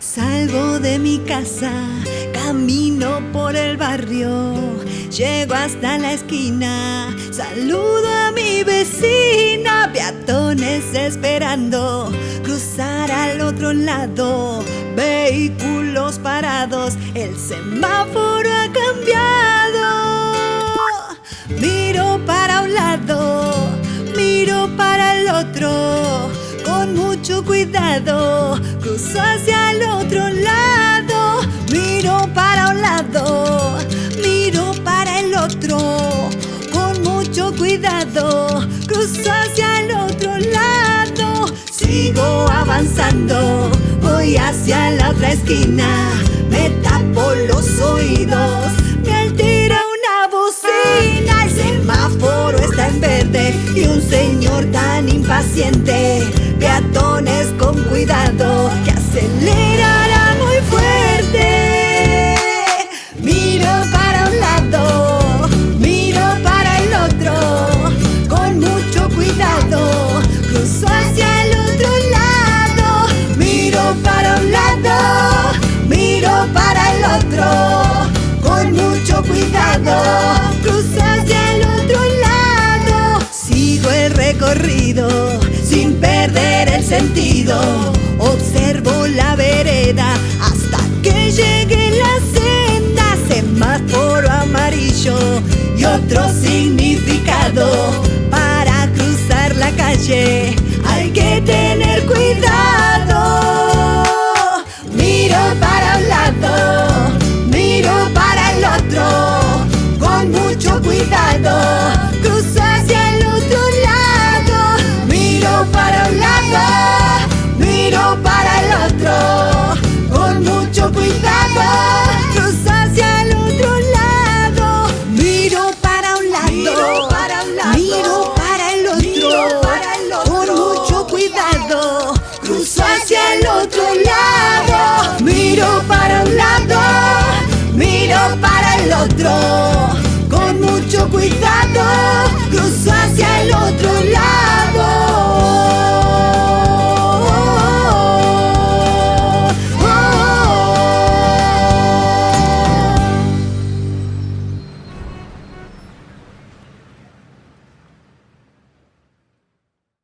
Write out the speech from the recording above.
Salgo de mi casa, camino por el barrio, llego hasta la esquina, saludo a mi vecina, peatones esperando cruzar al otro lado, vehículos parados, el semáforo Miro para un lado, miro para el otro, con mucho cuidado, cruzo hacia el otro lado, miro para un lado, miro para el otro, con mucho cuidado, cruzo hacia el otro lado, sigo avanzando, voy hacia la otra esquina, me tapo los oídos, un señor tan impaciente, peatones con cuidado, perder el sentido, observo la vereda hasta que llegue la senda, semáforo amarillo y otro significado para cruzar la calle. Hay que tener cuidado.